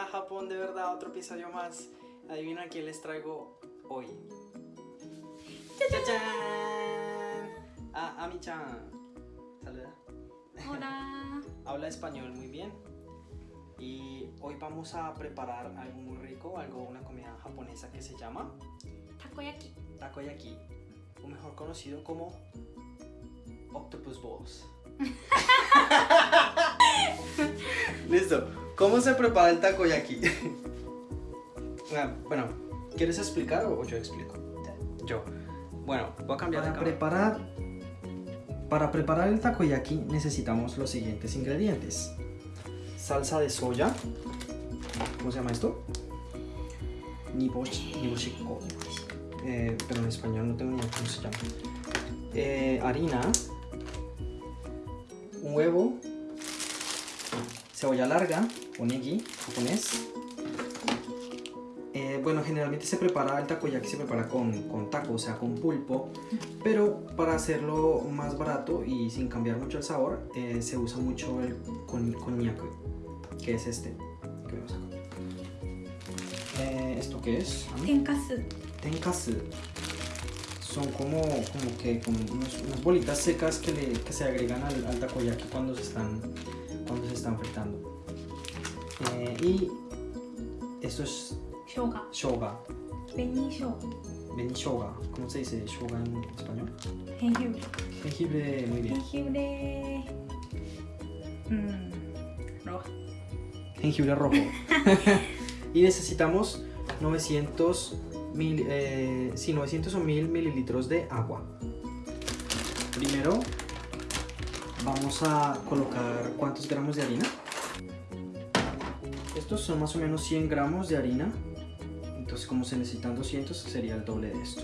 Hola Japón, de verdad, otro episodio más. Adivina quién les traigo hoy. ¡Chachán! A Ami-chan. Saluda. Hola. Habla español muy bien. Y hoy vamos a preparar algo muy rico, algo, una comida japonesa que se llama Takoyaki. takoyaki, o mejor conocido como octopus balls. Listo. ¿Cómo se prepara el takoyaki? Ah, bueno, ¿quieres explicar o yo explico? Yo. Bueno, voy a cambiar Para de preparar Para preparar el takoyaki necesitamos los siguientes ingredientes. Salsa de soya. ¿Cómo se llama esto? Niboshi, niboshiko. Eh, pero en español no tengo ni idea cómo se llama. Eh, harina. Un huevo. Cebolla larga o negi japonés. Eh, bueno, generalmente se prepara el takoyaki, se prepara con, con taco, o sea, con pulpo. Pero para hacerlo más barato y sin cambiar mucho el sabor, eh, se usa mucho el con, que es este. que vemos acá. Eh, ¿Esto qué es? Tenkasu. Tenkasu. Son como, como que como unos- unas bolitas secas que, le- que se agregan al, al takoyaki cuando se están, cuando se están fritando. Eh, y esto es Shoga. shoga, Beni shoga. beni shoga. ¿Cómo se dice shoga en español? Jengibre. Jengibre, muy bien. Jengibre. Mmm. Roja. Jengibre rojo. y necesitamos 900, mil, eh, sí, 900 o 1000 mililitros de agua. Primero vamos a colocar cuántos gramos de harina. Estos son más o menos 100 gramos de harina. Entonces como se necesitan 200 sería el doble de esto.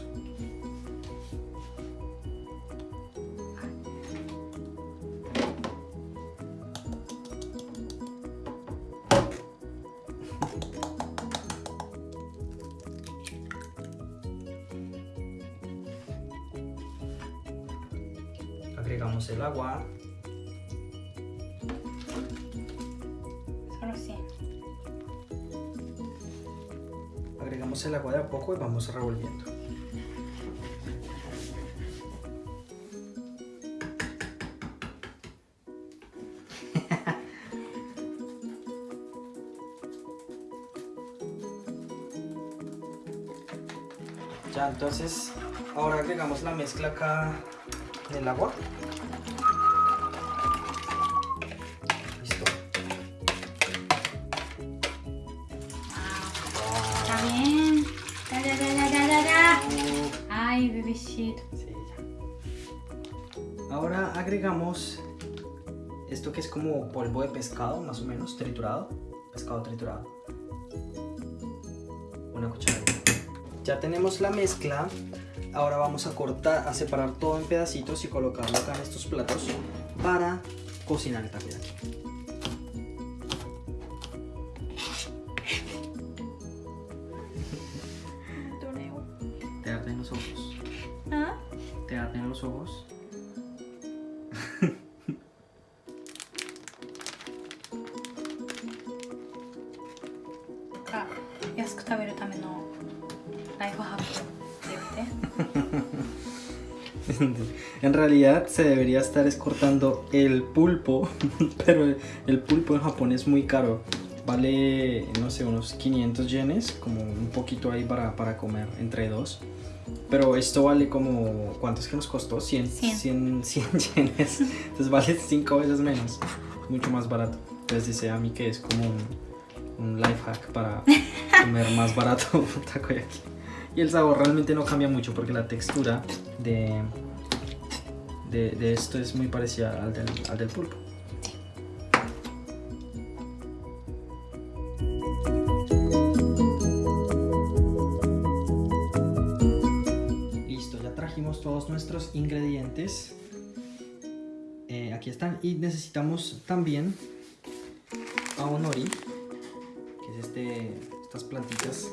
Agregamos el agua. Agregamos el agua de a poco y vamos revolviendo. Ya, entonces ahora agregamos la mezcla acá en el agua. Sí. Ahora agregamos esto que es como polvo de pescado, más o menos, triturado. Pescado triturado. Una cucharadita. Ya tenemos la mezcla. Ahora vamos a cortar, a separar todo en pedacitos y colocarlo acá en estos platos para cocinar el takoyaki. Te arden los ojos. Mantener los ojos. en realidad se debería estar escortando el pulpo, pero el pulpo en Japón es muy caro. Vale, no sé, unos 500 yenes, como un poquito ahí para, para comer entre dos. Pero esto vale como, ¿cuánto es que nos costó? 100, 100. 100, 100 yenes. Entonces vale 5 veces menos, mucho más barato. Entonces dice a mí que es como un, un life hack para comer más barato takoyaki. Y el sabor realmente no cambia mucho porque la textura de, de, de esto es muy parecida al del, al del pulpo. Nuestros ingredientes. Eh, aquí están. Y necesitamos también aonori, que es este, estas plantitas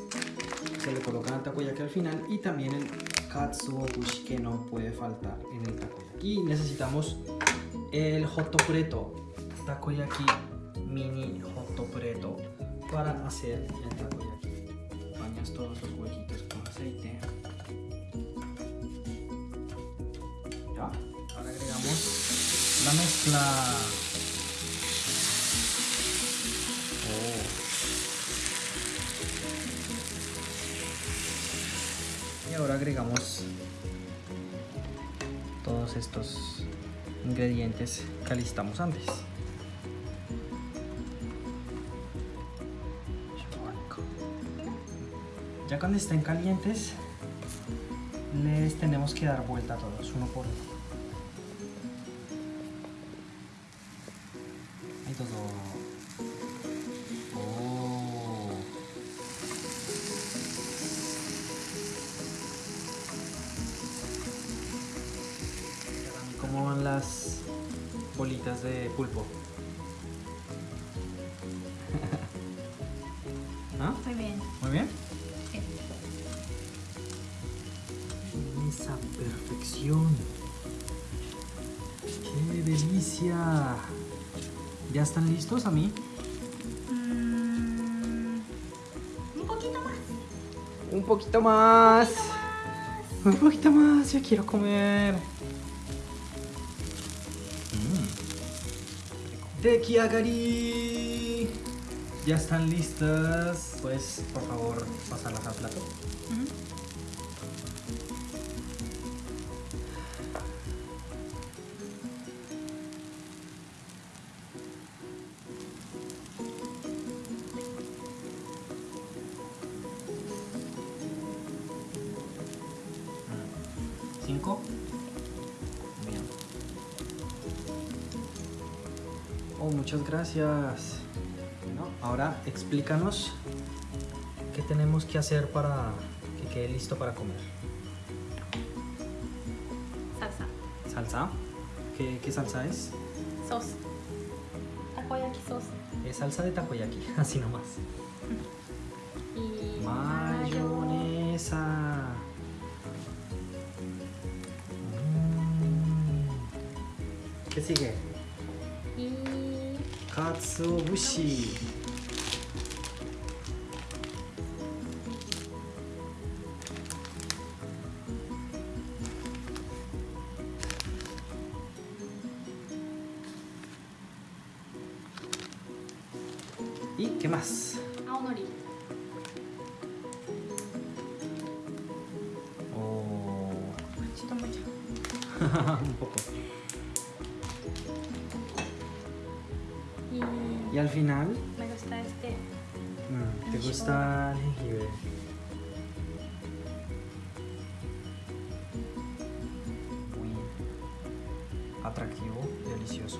se le colocan al takoyaki al final y también el katsuobushi que no puede faltar en el takoyaki. Y necesitamos el hotopreto, takoyaki mini hotopreto para hacer el takoyaki. La mezcla. Oh. Y ahora agregamos todos estos ingredientes que alistamos antes. Ya cuando estén calientes, les tenemos que dar vuelta a todos, uno por uno. ¿Cómo van las bolitas de pulpo? ¿Ah? Muy bien. Muy bien. Sí. Esa perfección. ¡Qué delicia! ¿Ya están listos a mí? Mm, un poquito más. Un poquito más. Un poquito más. Un poquito más, ya quiero comer. Tekiagari. Ya están listas. Puedes, por favor, pasarlas al plato. ¿Cinco? Oh, muchas gracias. Bueno, ahora explícanos qué tenemos que hacer para que quede listo para comer. Salsa. ¿Salsa? ¿Qué, qué salsa es? Sos. Takoyaki sos. Es salsa de takoyaki, así nomás. Y Mayonesa. Mm. ¿Qué sigue? Y Katsuobushi. ¿Y qué más? aonori. Oh, Mucho, mucho. un poco. Y Y al final, me gusta este. mm, ¿te gusta el jengibre? Muy atractivo, delicioso.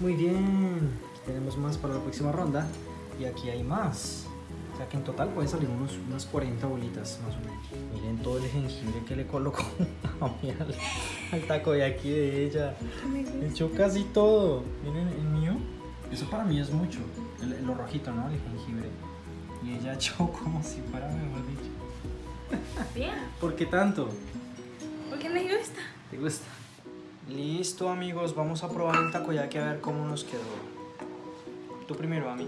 Muy bien, aquí tenemos más para la próxima ronda y aquí hay más. O sea que en total pueden salir unos, unas 40 bolitas más o menos. Miren todo el jengibre que le colocó a mí al, taco de aquí de ella. Echó casi todo. Miren el mío. Eso para mí es mucho. El- lo rojito, ¿no? El jengibre. Y ella echó como si fuera, mejor dicho. Bien. ¿Por qué tanto? Porque me gusta. ¿Te gusta? Listo amigos, vamos a probar el takoyaki a ver cómo nos quedó. Tú primero, a mí.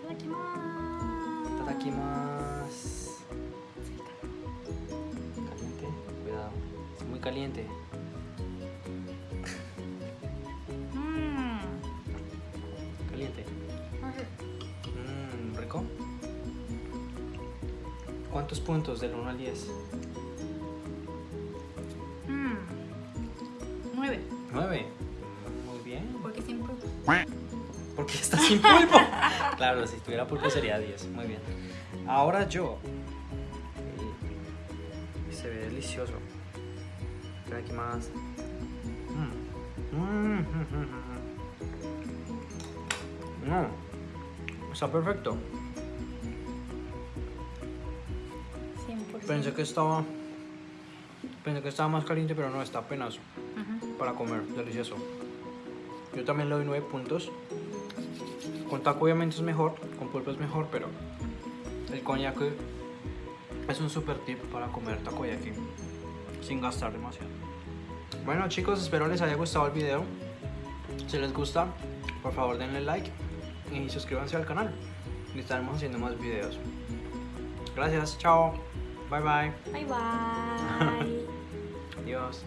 Itadakimasu. Tadakimasu. Caliente. Mmm. Caliente. Mmm, rico. ¿Cuántos puntos del 1 al 10? Mmm. Nueve. 9. Muy bien. Porque siempre. Porque está sin pulpo. claro, si tuviera pulpo sería 10. Muy bien. Ahora yo. Y se ve delicioso. Trae aquí más. Mm. Mm, mm, mm, mm. No. Está perfecto. 100%. Pensé que estaba. Pensé que estaba más caliente, pero no, está apenas Ujú. para comer. Delicioso. Yo también le doy 9 puntos. Con taco obviamente es mejor, con pulpo es mejor, pero el coñac es un super tip para comer takoyaki sin gastar demasiado. Bueno chicos, espero les haya gustado el video. Si les gusta, por favor denle like y suscríbanse al canal. Y estaremos haciendo más videos. Gracias, chao. Bye bye. Bye bye. Adiós.